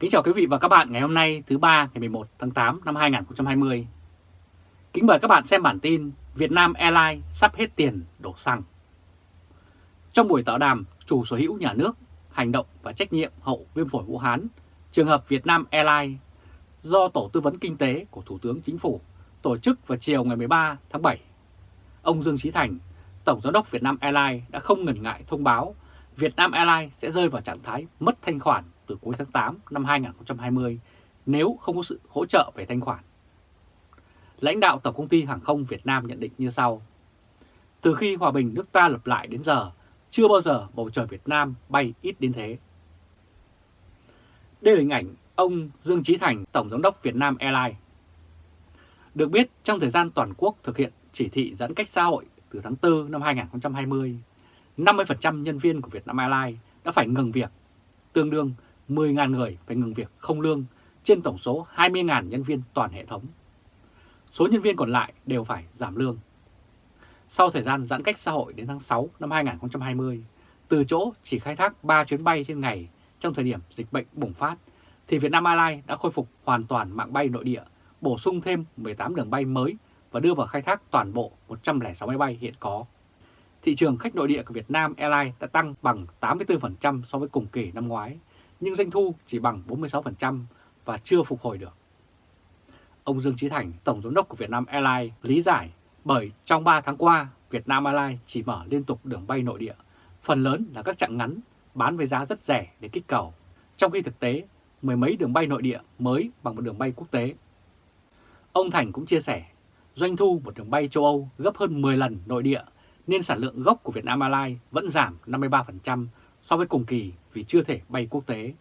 Kính chào quý vị và các bạn ngày hôm nay thứ ba ngày 11 tháng 8 năm 2020. Kính mời các bạn xem bản tin Việt Nam Airlines sắp hết tiền đổ xăng. Trong buổi tọa đàm chủ sở hữu nhà nước, hành động và trách nhiệm hậu viêm phổi Vũ Hán, trường hợp Việt Nam Airlines do Tổ tư vấn Kinh tế của Thủ tướng Chính phủ tổ chức vào chiều ngày 13 tháng 7. Ông Dương Trí Thành, Tổng Giám đốc Việt Nam Airlines đã không ngần ngại thông báo Việt Nam Airlines sẽ rơi vào trạng thái mất thanh khoản từ cuối tháng 8 năm 2020 nếu không có sự hỗ trợ về thanh khoản. Lãnh đạo Tổng công ty Hàng không Việt Nam nhận định như sau. Từ khi hòa bình nước ta lập lại đến giờ, chưa bao giờ bầu trời Việt Nam bay ít đến thế. Đây là hình ảnh ông Dương Trí Thành, Tổng Giám đốc Việt Nam Airlines. Được biết, trong thời gian toàn quốc thực hiện chỉ thị giãn cách xã hội từ tháng 4 năm 2020, 50% nhân viên của Việt Nam Airlines đã phải ngừng việc, tương đương 10.000 người phải ngừng việc không lương trên tổng số 20.000 nhân viên toàn hệ thống. Số nhân viên còn lại đều phải giảm lương. Sau thời gian giãn cách xã hội đến tháng 6 năm 2020, từ chỗ chỉ khai thác 3 chuyến bay trên ngày trong thời điểm dịch bệnh bùng phát, thì Vietnam Airlines đã khôi phục hoàn toàn mạng bay nội địa, bổ sung thêm 18 đường bay mới và đưa vào khai thác toàn bộ 106 máy bay hiện có. Thị trường khách nội địa của Việt Nam Airlines đã tăng bằng 84% so với cùng kỳ năm ngoái, nhưng doanh thu chỉ bằng 46% và chưa phục hồi được. Ông Dương Trí Thành, Tổng Giám đốc của Việt Nam Airlines lý giải bởi trong 3 tháng qua, Việt Nam Airlines chỉ mở liên tục đường bay nội địa, phần lớn là các chặng ngắn bán với giá rất rẻ để kích cầu, trong khi thực tế mười mấy đường bay nội địa mới bằng một đường bay quốc tế. Ông Thành cũng chia sẻ, doanh thu một đường bay châu Âu gấp hơn 10 lần nội địa nên sản lượng gốc của Việt Nam Airlines vẫn giảm 53% so với cùng kỳ vì chưa thể bay quốc tế.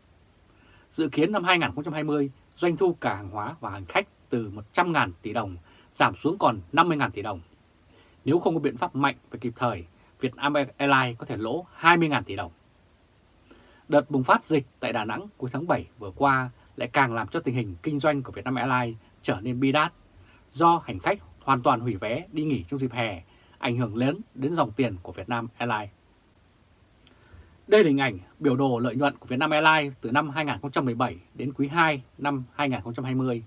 Dự kiến năm 2020, doanh thu cả hàng hóa và hành khách từ 100.000 tỷ đồng giảm xuống còn 50.000 tỷ đồng. Nếu không có biện pháp mạnh và kịp thời, Việt Nam Airlines có thể lỗ 20.000 tỷ đồng. Đợt bùng phát dịch tại Đà Nẵng cuối tháng 7 vừa qua lại càng làm cho tình hình kinh doanh của Việt Nam Airlines trở nên bi đát do hành khách hoàn toàn hủy vé đi nghỉ trong dịp hè, ảnh hưởng lớn đến dòng tiền của Việt Nam Airlines. Đây là hình ảnh biểu đồ lợi nhuận của Vietnam Airlines từ năm 2017 đến quý 2 năm 2020.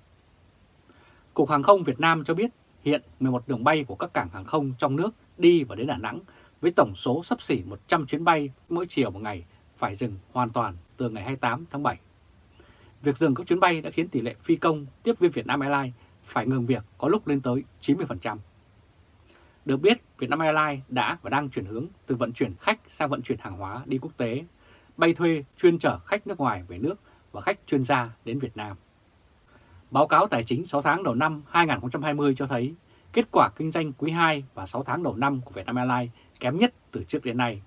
Cục Hàng không Việt Nam cho biết hiện 11 đường bay của các cảng hàng không trong nước đi và đến Đà Nẵng với tổng số sắp xỉ 100 chuyến bay mỗi chiều một ngày phải dừng hoàn toàn từ ngày 28 tháng 7. Việc dừng các chuyến bay đã khiến tỷ lệ phi công tiếp viên Vietnam Airlines phải ngừng việc có lúc lên tới 90%. Được biết, Vietnam Airlines đã và đang chuyển hướng từ vận chuyển khách sang vận chuyển hàng hóa đi quốc tế, bay thuê chuyên chở khách nước ngoài về nước và khách chuyên gia đến Việt Nam. Báo cáo tài chính 6 tháng đầu năm 2020 cho thấy kết quả kinh doanh quý 2 và 6 tháng đầu năm của Vietnam Airlines kém nhất từ trước đến nay.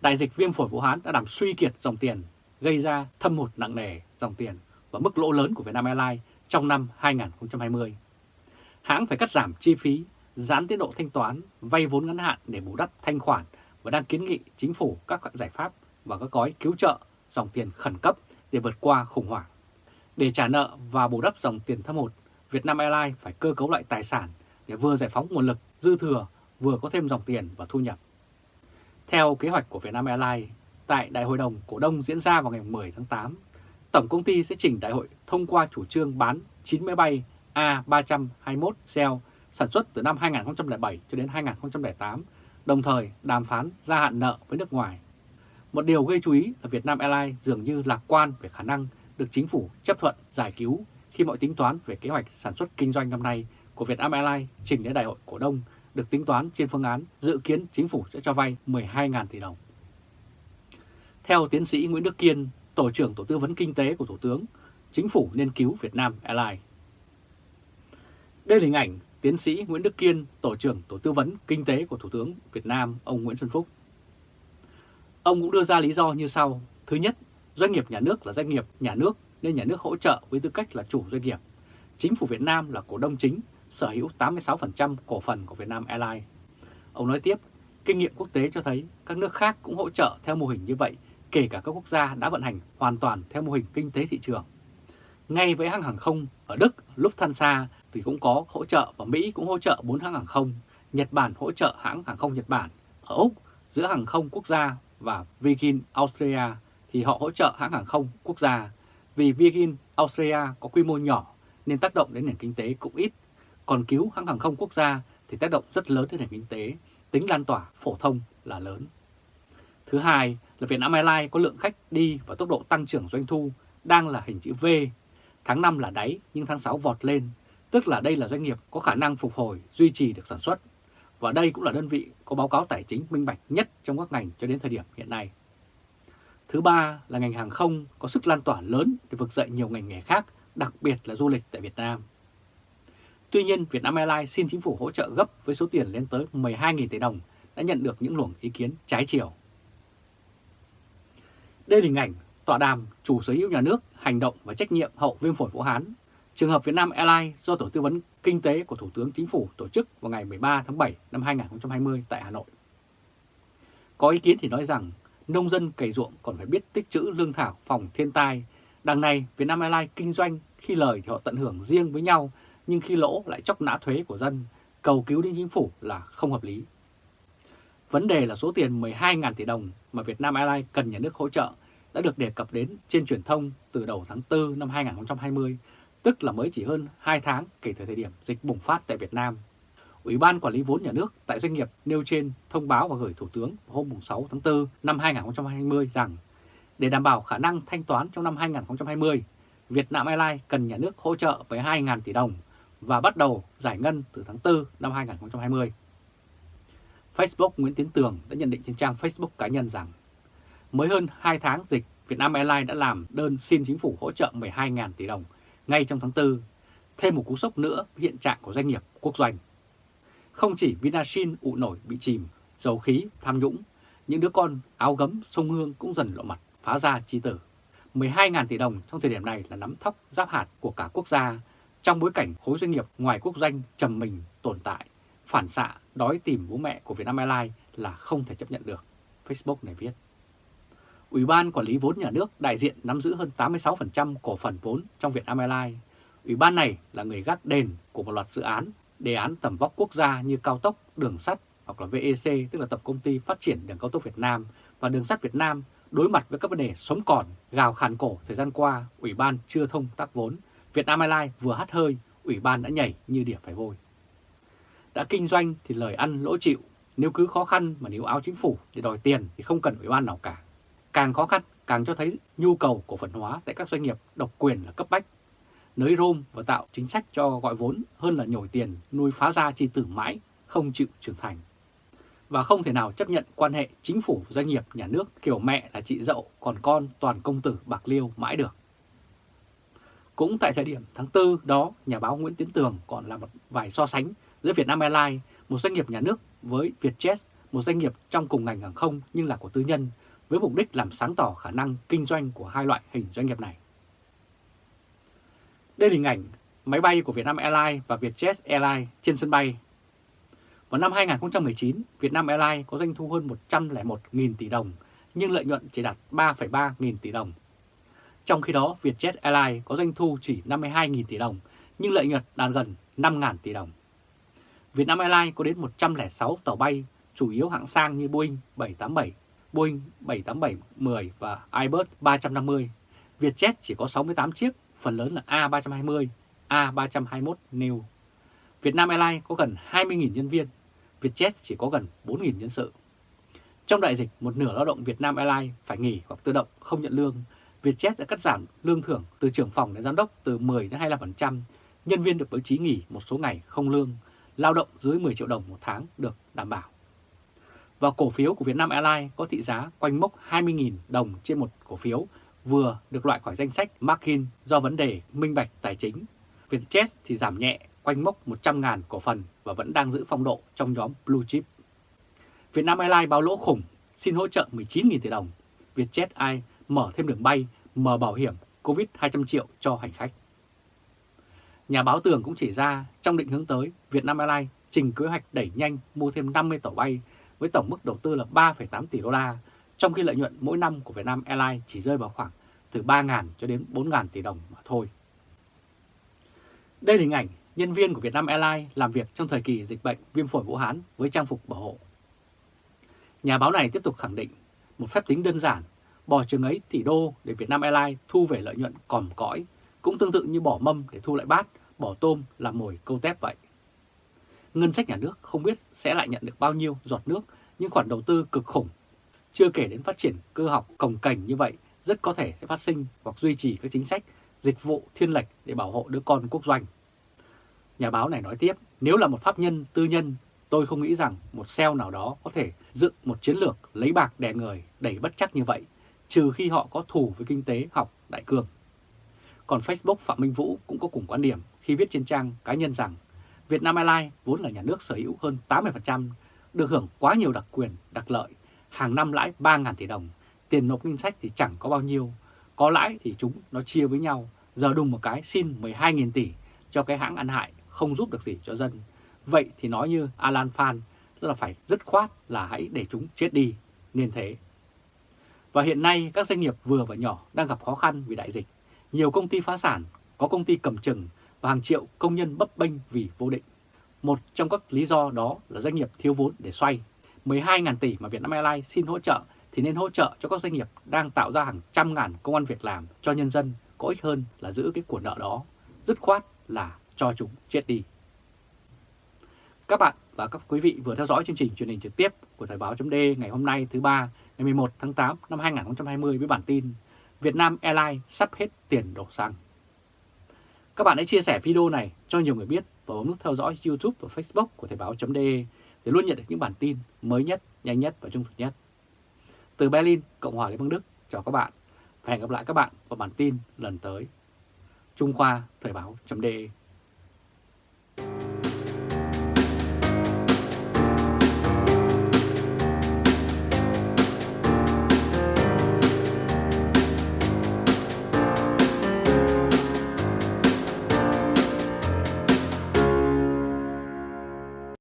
Đại dịch viêm phổi Vũ Hán đã làm suy kiệt dòng tiền, gây ra thâm hụt nặng nề dòng tiền và mức lỗ lớn của Vietnam Airlines trong năm 2020. Hãng phải cắt giảm chi phí giãn tiến độ thanh toán, vay vốn ngắn hạn để bù đắp thanh khoản và đang kiến nghị chính phủ các giải pháp và các gói cứu trợ dòng tiền khẩn cấp để vượt qua khủng hoảng. Để trả nợ và bù đắp dòng tiền thâm hụt, Vietnam Airlines phải cơ cấu lại tài sản để vừa giải phóng nguồn lực dư thừa, vừa có thêm dòng tiền và thu nhập. Theo kế hoạch của Vietnam Airlines, tại Đại hội đồng cổ đông diễn ra vào ngày 10 tháng 8, Tổng công ty sẽ chỉnh đại hội thông qua chủ trương bán 9 máy bay A321 Cell sản xuất từ năm 2007 cho đến 2008, đồng thời đàm phán gia hạn nợ với nước ngoài. Một điều gây chú ý là Vietnam Airlines dường như lạc quan về khả năng được chính phủ chấp thuận giải cứu khi mọi tính toán về kế hoạch sản xuất kinh doanh năm nay của Vietnam Airlines trình đến đại hội cổ đông được tính toán trên phương án dự kiến chính phủ sẽ cho vay 12.000 tỷ đồng. Theo tiến sĩ Nguyễn Đức Kiên, Tổ trưởng Tổ tư vấn Kinh tế của Thủ tướng, chính phủ nên cứu Việt Nam Airlines. Đây là hình ảnh tiến sĩ Nguyễn Đức Kiên, Tổ trưởng Tổ tư vấn Kinh tế của Thủ tướng Việt Nam, ông Nguyễn Xuân Phúc. Ông cũng đưa ra lý do như sau. Thứ nhất, doanh nghiệp nhà nước là doanh nghiệp nhà nước nên nhà nước hỗ trợ với tư cách là chủ doanh nghiệp. Chính phủ Việt Nam là cổ đông chính, sở hữu 86% cổ phần của Việt Nam Airlines. Ông nói tiếp, kinh nghiệm quốc tế cho thấy các nước khác cũng hỗ trợ theo mô hình như vậy, kể cả các quốc gia đã vận hành hoàn toàn theo mô hình kinh tế thị trường. Ngay với hãng hàng không ở Đức, Lufthansa thì cũng có hỗ trợ và Mỹ cũng hỗ trợ 4 hãng hàng không. Nhật Bản hỗ trợ hãng hàng không Nhật Bản. Ở Úc, giữa hàng không quốc gia và Virgin Australia thì họ hỗ trợ hãng hàng không quốc gia. Vì Virgin Australia có quy mô nhỏ nên tác động đến nền kinh tế cũng ít, còn cứu hãng hàng không quốc gia thì tác động rất lớn đến nền kinh tế, tính lan tỏa phổ thông là lớn. Thứ hai là Vietnam Airlines có lượng khách đi và tốc độ tăng trưởng doanh thu đang là hình chữ V. Tháng 5 là đáy nhưng tháng 6 vọt lên, tức là đây là doanh nghiệp có khả năng phục hồi, duy trì được sản xuất. Và đây cũng là đơn vị có báo cáo tài chính minh bạch nhất trong các ngành cho đến thời điểm hiện nay. Thứ ba là ngành hàng không có sức lan tỏa lớn để vực dậy nhiều ngành nghề khác, đặc biệt là du lịch tại Việt Nam. Tuy nhiên, Vietnam Airlines xin chính phủ hỗ trợ gấp với số tiền lên tới 12.000 tỷ đồng đã nhận được những luồng ý kiến trái chiều. Đây là hình ảnh tọa đàm chủ sở hữu nhà nước, hành động và trách nhiệm hậu viêm phổi Vũ Hán. Trường hợp Vietnam Airlines do Tổ tư vấn Kinh tế của Thủ tướng Chính phủ tổ chức vào ngày 13 tháng 7 năm 2020 tại Hà Nội. Có ý kiến thì nói rằng nông dân cày ruộng còn phải biết tích trữ lương thảo phòng thiên tai. Đằng này việt nam Airlines kinh doanh khi lời thì họ tận hưởng riêng với nhau nhưng khi lỗ lại chóc nã thuế của dân, cầu cứu đến chính phủ là không hợp lý. Vấn đề là số tiền 12.000 tỷ đồng mà việt nam Airlines cần nhà nước hỗ trợ đã được đề cập đến trên truyền thông từ đầu tháng 4 năm 2020, tức là mới chỉ hơn 2 tháng kể từ thời điểm dịch bùng phát tại Việt Nam. Ủy ban Quản lý vốn nhà nước tại doanh nghiệp nêu trên thông báo và gửi Thủ tướng hôm 6 tháng 4 năm 2020 rằng để đảm bảo khả năng thanh toán trong năm 2020, Việt Nam Airlines cần nhà nước hỗ trợ với 2.000 tỷ đồng và bắt đầu giải ngân từ tháng 4 năm 2020. Facebook Nguyễn Tiến Tường đã nhận định trên trang Facebook cá nhân rằng mới hơn 2 tháng dịch, Vietnam Airlines đã làm đơn xin chính phủ hỗ trợ 12.000 tỷ đồng ngay trong tháng 4, thêm một cú sốc nữa hiện trạng của doanh nghiệp quốc doanh. Không chỉ Vinashin ụ nổi bị chìm, dầu khí, tham nhũng, những đứa con áo gấm sông Hương cũng dần lộ mặt phá ra chi tử. 12.000 tỷ đồng trong thời điểm này là nắm thóc giáp hạt của cả quốc gia trong bối cảnh khối doanh nghiệp ngoài quốc doanh trầm mình tồn tại, phản xạ đói tìm bố mẹ của Vietnam Airlines là không thể chấp nhận được, Facebook này viết. Ủy ban Quản lý vốn nhà nước đại diện nắm giữ hơn 86% cổ phần vốn trong Vietnam Airlines. Ủy ban này là người gác đền của một loạt dự án, đề án tầm vóc quốc gia như cao tốc, đường sắt hoặc là VEC, tức là Tập Công ty Phát triển Đường Cao tốc Việt Nam và Đường sắt Việt Nam đối mặt với các vấn đề sống còn, gào khàn cổ thời gian qua, Ủy ban chưa thông tác vốn. Vietnam Airlines vừa hắt hơi, Ủy ban đã nhảy như đỉa phải vôi. Đã kinh doanh thì lời ăn lỗ chịu, nếu cứ khó khăn mà níu áo chính phủ để đòi tiền thì không cần Ủy ban nào cả. Càng khó khăn, càng cho thấy nhu cầu cổ phần hóa tại các doanh nghiệp độc quyền là cấp bách. Nới rôm và tạo chính sách cho gọi vốn hơn là nhồi tiền nuôi phá ra chi tử mãi, không chịu trưởng thành. Và không thể nào chấp nhận quan hệ chính phủ doanh nghiệp nhà nước kiểu mẹ là chị dậu còn con toàn công tử bạc liêu mãi được. Cũng tại thời điểm tháng 4 đó, nhà báo Nguyễn Tiến Tường còn làm một vài so sánh giữa Vietnam Airlines, một doanh nghiệp nhà nước với Vietjet, một doanh nghiệp trong cùng ngành hàng không nhưng là của tư nhân, với mục đích làm sáng tỏ khả năng kinh doanh của hai loại hình doanh nghiệp này. Đây là hình ảnh máy bay của Vietnam Airlines và Vietjet Airlines trên sân bay. Vào năm 2019, Vietnam Airlines có doanh thu hơn 101.000 tỷ đồng, nhưng lợi nhuận chỉ đạt 3,3 nghìn tỷ đồng. Trong khi đó, Vietjet Airlines có doanh thu chỉ 52.000 tỷ đồng, nhưng lợi nhuận đạt gần 5.000 tỷ đồng. Vietnam Airlines có đến 106 tàu bay, chủ yếu hạng sang như Boeing 787, Boeing 787-10 và Airbus 350. Vietjet chỉ có 68 chiếc, phần lớn là A320, A321 Neo. Vietnam Airlines có gần 20.000 nhân viên, Vietjet chỉ có gần 4.000 nhân sự. Trong đại dịch, một nửa lao động Vietnam Airlines phải nghỉ hoặc tự động không nhận lương. Vietjet đã cắt giảm lương thưởng từ trưởng phòng đến giám đốc từ 10 đến 25%. Nhân viên được bố trí nghỉ một số ngày không lương. Lao động dưới 10 triệu đồng một tháng được đảm bảo và cổ phiếu của Vietnam Airlines có thị giá quanh mốc 20.000 đồng trên một cổ phiếu vừa được loại khỏi danh sách Markin do vấn đề minh bạch tài chính. Vietjet thì giảm nhẹ quanh mốc 100.000 cổ phần và vẫn đang giữ phong độ trong nhóm Blue Chip. Vietnam Airlines báo lỗ khủng, xin hỗ trợ 19.000 tỷ đồng. Vietjet Air mở thêm đường bay, mở bảo hiểm COVID 200 triệu cho hành khách. Nhà báo Tường cũng chỉ ra trong định hướng tới, Vietnam Airlines trình kế hoạch đẩy nhanh mua thêm 50 tàu bay với tổng mức đầu tư là 3,8 tỷ đô la, trong khi lợi nhuận mỗi năm của Vietnam Airlines chỉ rơi vào khoảng từ 3.000 cho đến 4.000 tỷ đồng mà thôi. Đây là hình ảnh nhân viên của Vietnam Airlines làm việc trong thời kỳ dịch bệnh viêm phổi Vũ Hán với trang phục bảo hộ. Nhà báo này tiếp tục khẳng định một phép tính đơn giản, bỏ chừng ấy tỷ đô để Vietnam Airlines thu về lợi nhuận còm cõi, cũng tương tự như bỏ mâm để thu lại bát, bỏ tôm làm mồi câu tép vậy. Ngân sách nhà nước không biết sẽ lại nhận được bao nhiêu giọt nước, những khoản đầu tư cực khủng. Chưa kể đến phát triển cơ học cồng cành như vậy, rất có thể sẽ phát sinh hoặc duy trì các chính sách dịch vụ thiên lệch để bảo hộ đứa con quốc doanh. Nhà báo này nói tiếp, nếu là một pháp nhân tư nhân, tôi không nghĩ rằng một SEO nào đó có thể dựng một chiến lược lấy bạc đè người đẩy bất chắc như vậy, trừ khi họ có thù với kinh tế học đại cương. Còn Facebook Phạm Minh Vũ cũng có cùng quan điểm khi viết trên trang cá nhân rằng Việt Nam Airlines vốn là nhà nước sở hữu hơn 80%, được hưởng quá nhiều đặc quyền, đặc lợi, hàng năm lãi 3.000 tỷ đồng, tiền nộp ngân sách thì chẳng có bao nhiêu, có lãi thì chúng nó chia với nhau, giờ đùng một cái xin 12.000 tỷ cho cái hãng ăn hại không giúp được gì cho dân. Vậy thì nói như Alan Phan là phải dứt khoát là hãy để chúng chết đi, nên thế. Và hiện nay các doanh nghiệp vừa và nhỏ đang gặp khó khăn vì đại dịch. Nhiều công ty phá sản, có công ty cầm chừng và hàng triệu công nhân bấp bênh vì vô định. Một trong các lý do đó là doanh nghiệp thiếu vốn để xoay. 12.000 tỷ mà Vietnam Airlines xin hỗ trợ thì nên hỗ trợ cho các doanh nghiệp đang tạo ra hàng trăm ngàn công an việc làm cho nhân dân có ích hơn là giữ cái của nợ đó. Dứt khoát là cho chúng chết đi. Các bạn và các quý vị vừa theo dõi chương trình truyền hình trực tiếp của Thời báo .d ngày hôm nay thứ ba, ngày 11 tháng 8 năm 2020 với bản tin Việt Nam Airlines sắp hết tiền đổ xăng. Các bạn hãy chia sẻ video này cho nhiều người biết và bấm nút theo dõi YouTube và Facebook của Thời báo .de để luôn nhận được những bản tin mới nhất, nhanh nhất và trung thực nhất. Từ Berlin, Cộng hòa Liên bang Đức, chào các bạn và hẹn gặp lại các bạn vào bản tin lần tới. Trung Khoa Thời báo .de